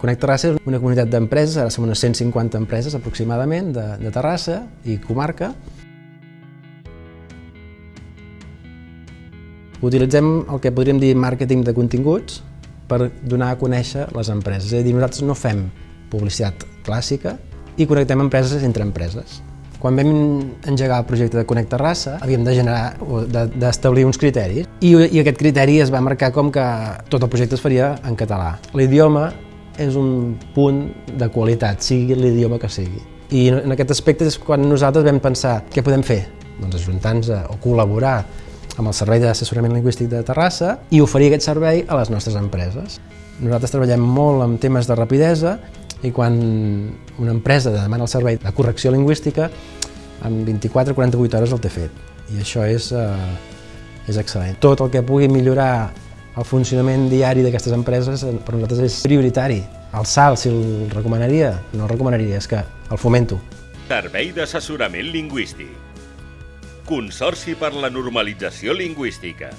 Connect Terrassa és una comunitat d'empreses, ara som unes 150 empreses aproximadament de, de Terrassa i comarca. Utilitzem el que podríem dir màrqueting de continguts per donar a conèixer les empreses. És a dir, nosaltres no fem publicitat clàssica i connectem empreses entre empreses. Quan vam engegar el projecte de Connect Terrassa, havíem de generar o d'establir uns criteris i, i aquest criteri es va marcar com que tot el projecte es faria en català. L'idioma és un punt de qualitat, sigui l'idioma que sigui. I en aquest aspecte és quan nosaltres vam pensar què podem fer? Doncs ajuntar-nos o col·laborar amb el Servei d'Assessorament Lingüístic de Terrassa i oferir aquest servei a les nostres empreses. Nosaltres treballem molt en temes de rapidesa i quan una empresa demana el servei de correcció lingüística, en 24 48 hores el té fet. I això és, eh, és excel·lent. Tot el que pugui millorar el funcionament diari d'aquestes empreses eh, per nosaltres és prioritari. El salt, si el recomanaria, no el recomanaria, és que el fomento. Servei d'assessorament lingüístic. Consorci per la normalització lingüística.